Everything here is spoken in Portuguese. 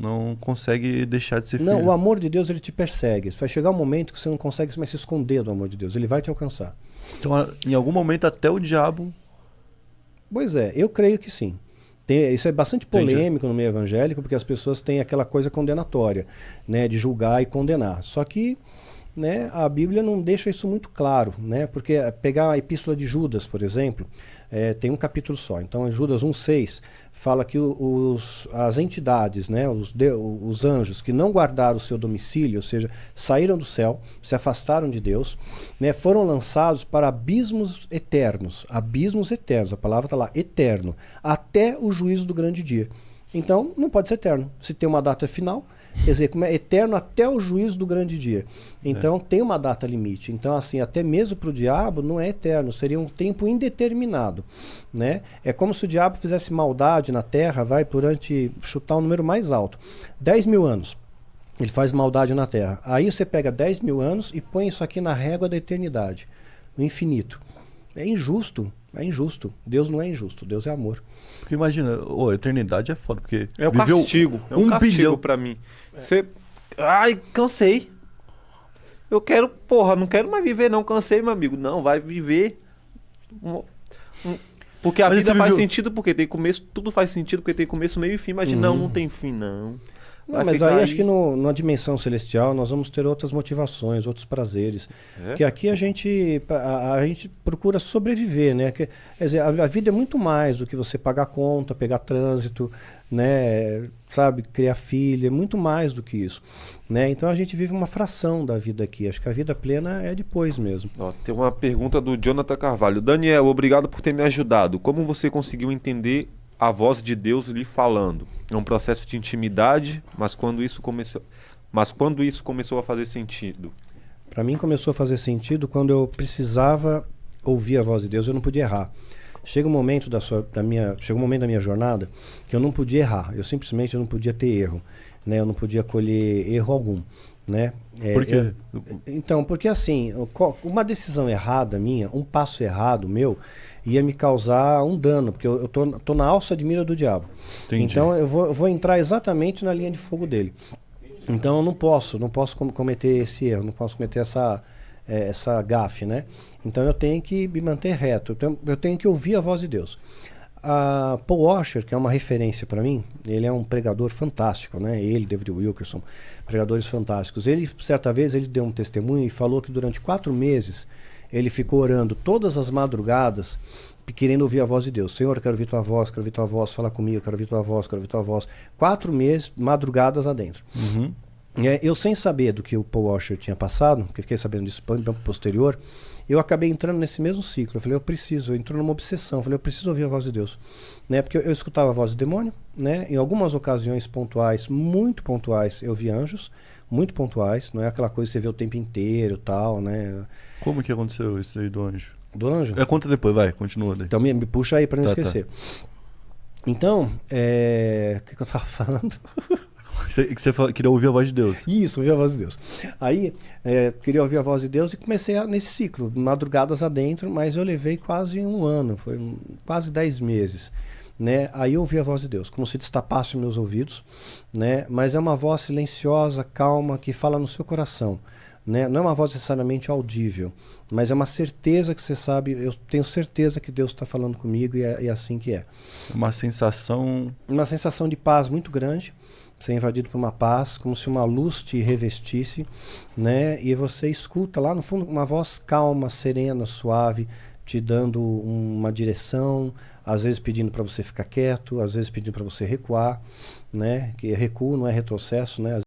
não consegue deixar de ser filho. Não, o amor de Deus ele te persegue. Vai chegar um momento que você não consegue mais se esconder do amor de Deus. Ele vai te alcançar. Então, em algum momento, até o diabo. Pois é, eu creio que sim. Tem- isso é bastante Entendi. polêmico no meio evangélico, porque as pessoas têm aquela coisa condenatória, né, de julgar e condenar. Só que né, a Bíblia não deixa isso muito claro, né, porque eh, pegar a epístola de Judas, por exemplo, eh, tem um capítulo só. Então, em Judas 1,6 fala que os, as entidades, né, os, de- os anjos que não guardaram o seu domicílio, ou seja, saíram do céu, se afastaram de Deus, né, foram lançados para abismos eternos. Abismos eternos, a palavra está lá, eterno, até o juízo do grande dia. Então, não pode ser eterno. Se tem uma data final, quer dizer, como é eterno até o juízo do grande dia. Então, tem uma data limite. Então, assim, até mesmo para o diabo não é eterno, seria um tempo indeterminado. Né? É como se o diabo fizesse maldade na terra, vai durante, chutar um número mais alto, 10 mil anos. Ele faz maldade na terra. Aí você pega 10 mil anos e põe isso aqui na régua da eternidade, no infinito. É injusto, é injusto. Deus não é injusto, Deus é amor. Porque imagina, ô, a eternidade é foda, porque. É o viveu castigo. É um, um castigo bilhão. pra mim. Você. Ai, cansei. Eu quero, porra, não quero mais viver, não. Cansei, meu amigo. Não, vai viver. um- um- Porque a Mas vida faz sentido, porque tem começo, tudo faz sentido, porque tem começo, meio e fim. Imagina, não, não tem fim, não. Não, mas ficar aí, acho que no, numa dimensão celestial nós vamos ter outras motivações, outros prazeres. É? Que aqui a gente, a, a gente procura sobreviver, né? Que, quer dizer, a, a vida é muito mais do que você pagar conta, pegar trânsito, né? Sabe, criar filha, é muito mais do que isso. Né? Então a gente vive uma fração da vida aqui. Acho que a vida plena é depois mesmo. Ó, tem uma pergunta do Jonathan Carvalho. Daniel, obrigado por ter me ajudado. Como você conseguiu entender a voz de Deus lhe falando? É um processo de intimidade, mas quando isso começou, mas quando isso começou a fazer sentido? Para mim começou a fazer sentido quando eu precisava ouvir a voz de Deus, eu não podia errar. Chega um momento da sua, da minha, chega um momento da minha jornada que eu não podia errar. Eu simplesmente não podia ter erro, né? Eu não podia colher erro algum, né? É, Por quê? eu- então, porque assim, uma decisão errada minha, um passo errado meu, ia me causar um dano, porque eu, eu tô, tô na alça de mira do diabo. Entendi. Então eu vou, eu vou entrar exatamente na linha de fogo dele. Então eu não posso, não posso com- cometer esse erro, não posso cometer essa, eh, essa gafe, né? Então eu tenho que me manter reto, eu tenho, eu tenho que ouvir a voz de Deus. A Paul Washer, que é uma referência para mim, ele é um pregador fantástico, né? Ele, David Wilkerson, pregadores fantásticos. Ele, certa vez, ele deu um testemunho e falou que durante quatro meses ele ficou orando todas as madrugadas, querendo ouvir a voz de Deus. Senhor, quero ouvir tua voz, quero ouvir tua voz, fala comigo, quero ouvir tua voz, quero ouvir tua voz. Quatro meses, madrugadas adentro. Uhum. É, eu sem saber do que o Paul Washer tinha passado, que fiquei sabendo disso no tempo posterior, eu acabei entrando nesse mesmo ciclo. Eu falei, eu preciso, eu entrou numa obsessão. Eu falei, eu preciso ouvir a voz de Deus. Né? Porque eu, eu escutava a voz do demônio, né? em algumas ocasiões pontuais, muito pontuais, eu vi anjos, muito pontuais, não é aquela coisa que você vê o tempo inteiro tal, né? Como que aconteceu isso aí do anjo? Do anjo. É, conta depois, vai, continua daí. Então me, me puxa aí para não Tá, tá. esquecer. Então, é, o que, que eu tava falando? Que você queria ouvir a voz de Deus. Isso, ouvir a voz de Deus. Aí, é, queria ouvir a voz de Deus e comecei a- nesse ciclo, madrugadas adentro, mas eu levei quase um ano, foi um- quase dez meses. Né? Aí eu ouvi a voz de Deus, como se destapasse meus ouvidos, né? mas é uma voz silenciosa, calma, que fala no seu coração. Né? Não é uma voz necessariamente audível, mas é uma certeza que você sabe, eu tenho certeza que Deus está falando comigo e é, é assim que é. Uma sensação. Uma sensação de paz muito grande, ser invadido por uma paz, como se uma luz te revestisse, né? E você escuta lá no fundo uma voz calma, serena, suave, te dando uma direção, às vezes pedindo para você ficar quieto, às vezes pedindo para você recuar, né? Que recuo não é retrocesso, né?